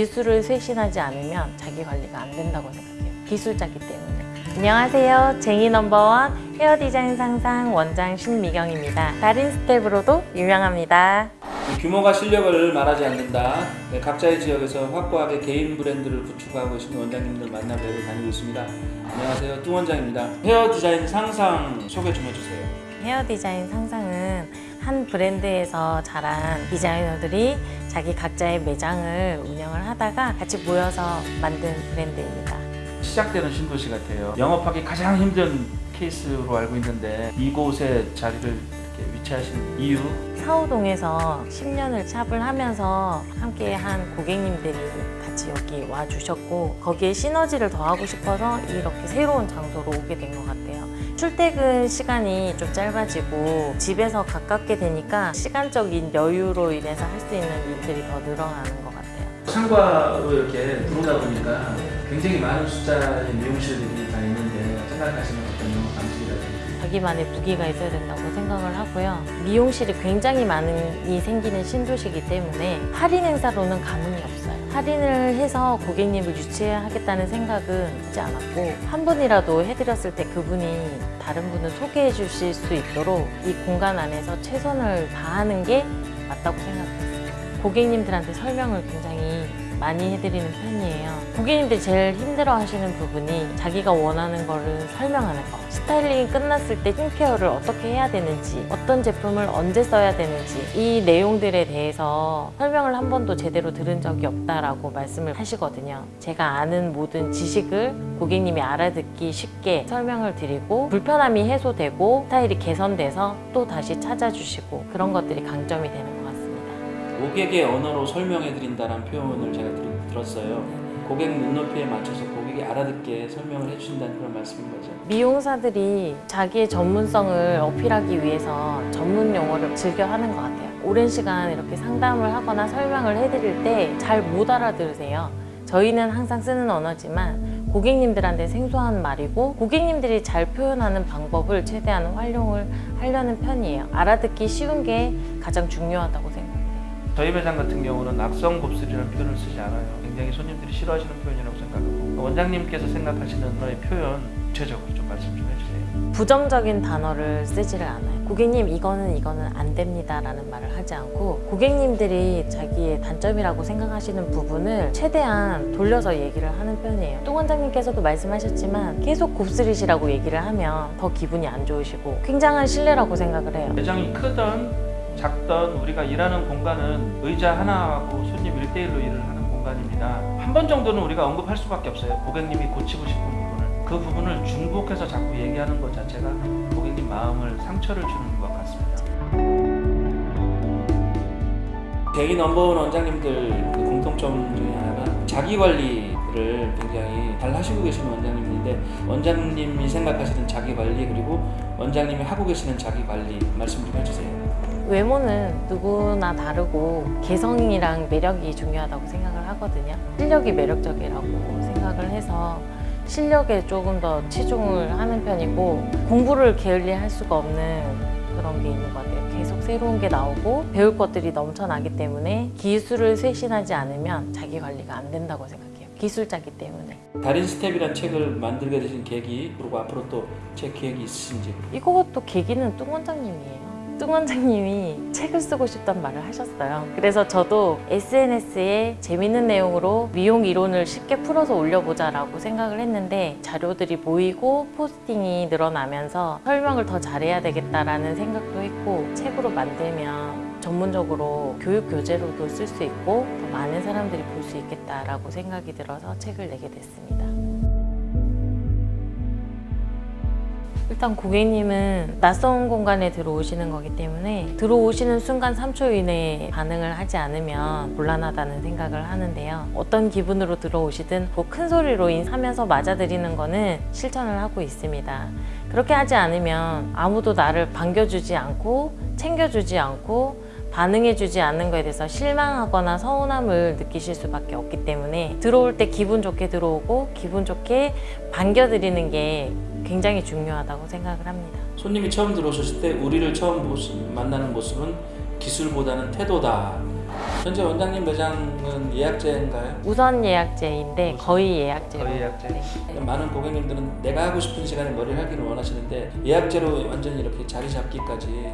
기술을 쇄신하지 않으면 자기 관리가 안 된다고 생각해요. 기술자기 때문에. 안녕하세요. 쟁이 number one 헤어 디자인 상상 원장 신미경입니다. 달인 스텝으로도 유명합니다. 규모가 실력을 말하지 않는다. 네, 각자의 지역에서 확고하게 개인 브랜드를 구축하고 계신 원장님들 만나뵈러 다니고 있습니다. 안녕하세요. 뚱 원장입니다. 헤어 디자인 상상 소개 좀 해주세요. 헤어 디자인 상상은 한 브랜드에서 자란 디자이너들이 자기 각자의 매장을 운영을 하다가 같이 모여서 만든 브랜드입니다. 시작되는 신도시 같아요. 영업하기 가장 힘든 케이스로 알고 있는데 이곳에 자리를 이렇게 위치하신 이유 사우동에서 10년을 샵을 하면서 함께 한 고객님들이 같이 여기 와 주셨고 거기에 시너지를 더하고 싶어서 이렇게 새로운 장소로 오게 된 것 같아요. 출퇴근 시간이 좀 짧아지고 집에서 가깝게 되니까 시간적인 여유로 인해서 할 수 있는 일들이 더 늘어나는 것 같아요. 상과로 이렇게 들어오다 보니까 굉장히 많은 숫자의 미용실들이 다 있는데 생각하시는 어떤 방식이라든지 자기만의 무기가 있어야 된다고 생각을 하고요. 미용실이 굉장히 많이 생기는 신도시이기 때문에 할인 행사로는 가문이 없어요. 할인을 해서 고객님을 유치하겠다는 생각은 하지 않았고 한 분이라도 해드렸을 때 그분이 다른 분을 소개해 주실 수 있도록 이 공간 안에서 최선을 다하는 게 맞다고 생각했어요. 고객님들한테 설명을 굉장히 많이 해드리는 편이에요. 고객님들이 제일 힘들어 하시는 부분이 자기가 원하는 거를 설명하는 거. 스타일링이 끝났을 때 스킨케어를 어떻게 해야 되는지, 어떤 제품을 언제 써야 되는지, 이 내용들에 대해서 설명을 한 번도 제대로 들은 적이 없다라고 말씀을 하시거든요. 제가 아는 모든 지식을 고객님이 알아듣기 쉽게 설명을 드리고, 불편함이 해소되고, 스타일이 개선돼서 또 다시 찾아주시고, 그런 것들이 강점이 되는 것 같습니다. 고객의 언어로 설명해 드린다는 표현을 제가 들, 들었어요. 고객 눈높이에 맞춰서 고객이 알아듣게 설명을 해주신다는 그런 말씀인 거죠. 미용사들이 자기의 전문성을 어필하기 위해서 전문 용어를 즐겨 하는 것 같아요. 오랜 시간 이렇게 상담을 하거나 설명을 해드릴 때 잘 못 알아들으세요. 저희는 항상 쓰는 언어지만 고객님들한테 생소한 말이고 고객님들이 잘 표현하는 방법을 최대한 활용을 하려는 편이에요. 알아듣기 쉬운 게 가장 중요하다고. 저희 매장 같은 경우는 악성 곱슬이라는 표현을 쓰지 않아요. 굉장히 손님들이 싫어하시는 표현이라고 생각하고 원장님께서 생각하시는 거의 표현 구체적으로 좀 말씀 좀 해주세요. 부정적인 단어를 쓰지를 않아요. 고객님 이거는 이거는 안 됩니다 라는 말을 하지 않고 고객님들이 자기의 단점이라고 생각하시는 부분을 최대한 돌려서 얘기를 하는 편이에요. 또 원장님께서도 말씀하셨지만 계속 곱슬이시라고 얘기를 하면 더 기분이 안 좋으시고 굉장한 신뢰라고 생각을 해요. 매장이 크던 작던 우리가 일하는 공간은 의자 하나하고 손님 1대1로 일을 하는 공간입니다. 한 번 정도는 우리가 언급할 수밖에 없어요. 고객님이 고치고 싶은 부분을. 그 부분을 중복해서 자꾸 얘기하는 것 자체가 고객님 마음을 상처를 주는 것 같습니다. 개인 넘버원 원장님들 그 공통점 중에 하나가 자기 관리를 굉장히 잘 하시고 계시는 원장님 인데 원장님이 생각하시는 자기 관리 그리고 원장님이 하고 계시는 자기 관리 말씀 좀 해주세요. 외모는 누구나 다르고 개성이랑 매력이 중요하다고 생각을 하거든요. 실력이 매력적이라고 생각을 해서 실력에 조금 더 치중을 하는 편이고 공부를 게을리 할 수가 없는 그런 게 있는 것 같아요. 계속 새로운 게 나오고 배울 것들이 넘쳐나기 때문에 기술을 쇄신하지 않으면 자기 관리가 안 된다고 생각해요. 기술자기 때문에. 달인 스텝이라는 책을 만들게 되신 계기 그리고 앞으로 또 책 계획이 있으신지 이것도 계기는 뚱 원장님이에요. 뚱 원장님이 책을 쓰고 싶단 말을 하셨어요. 그래서 저도 SNS에 재밌는 내용으로 미용 이론을 쉽게 풀어서 올려보자 라고 생각을 했는데 자료들이 모이고 posting이 늘어나면서 설명을 더 잘해야 되겠다라는 생각도 했고 책으로 만들면 전문적으로 교육 교재로도 쓸 수 있고 더 많은 사람들이 볼 수 있겠다라고 생각이 들어서 책을 내게 됐습니다. 일단 고객님은 낯선 공간에 들어오시는 거기 때문에 들어오시는 순간 3초 이내에 반응을 하지 않으면 곤란하다는 생각을 하는데요. 어떤 기분으로 들어오시든 뭐큰 소리로 하면서 맞아들이는 거는 실천을 하고 있습니다. 그렇게 하지 않으면 아무도 나를 반겨주지 않고 챙겨주지 않고 반응해주지 않는 거에 대해서 실망하거나 서운함을 느끼실 수밖에 없기 때문에 들어올 때 기분 좋게 들어오고 기분 좋게 반겨드리는 게 굉장히 중요하다고 생각을 합니다. 손님이 처음 들어오셨을 때 우리를 처음 모습, 만나는 모습은 기술보다는 태도다 현재 원장님 매장은 예약제인가요? 우선 예약제인데 거의 예약제로. 거의 예약제. 네. 많은 고객님들은 내가 하고 싶은 시간에 머리를 하기를 원하시는데 예약제로 완전히 이렇게 자리 잡기까지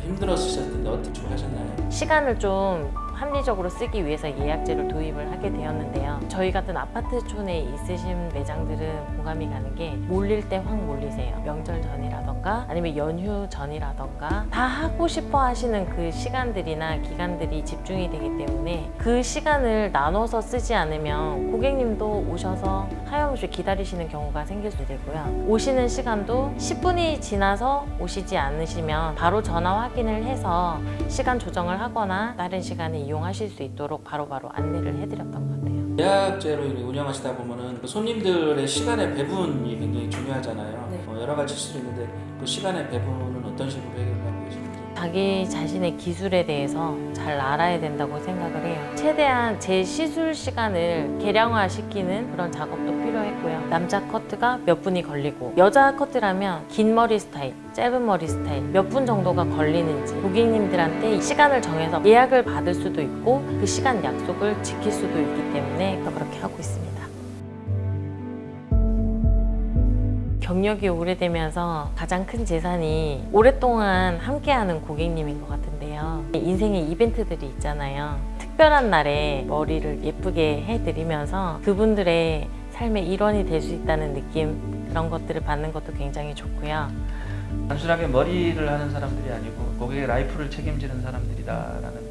힘들었을 텐데 어떻게 하셨나요? 시간을 좀 합리적으로 쓰기 위해서 예약제를 도입을 하게 되었는데요. 저희 같은 아파트촌에 있으신 매장들은 공감이 가는 게 몰릴 때 확 몰리세요. 명절 전이라던가 아니면 연휴 전이라던가 다 하고 싶어 하시는 그 시간들이나 기간들이 집중이 되기 때문에 그 시간을 나눠서 쓰지 않으면 고객님도 오셔서 하염없이 기다리시는 경우가 생길 수 되고요. 오시는 시간도 10분이 지나서 오시지 않으시면 바로 전화 확인을 해서 시간 조정을 하거나 다른 시간에 이용하실 수 있도록 바로 바로 안내를 해드렸던 것 같아요. 예약제로 운영하시다 보면은 그 손님들의 시간의 배분이 굉장히 중요하잖아요. 네. 어, 여러 가지 수도 있는데 그 시간의 배분은 어떤 식으로 해결하고 계시는지. 자기 자신의 기술에 대해서 잘 알아야 된다고 생각을 해요. 최대한 제 시술 시간을 개량화시키는 그런 작업도 필요했고요. 남자 커트가 몇 분이 걸리고 여자 커트라면 긴 머리 스타일, 짧은 머리 스타일 몇 분 정도가 걸리는지 고객님들한테 시간을 정해서 예약을 받을 수도 있고 그 시간 약속을 지킬 수도 있기 때문에 그렇게 하고 있습니다. 경력이 오래되면서 가장 큰 재산이 오랫동안 함께하는 고객님인 것 같은데요. 인생의 이벤트들이 있잖아요. 특별한 날에 머리를 예쁘게 해드리면서 그분들의 삶의 일원이 될 수 있다는 느낌 그런 것들을 받는 것도 굉장히 좋고요. 단순하게 머리를 하는 사람들이 아니고 고객의 라이프를 책임지는 사람들이다 라는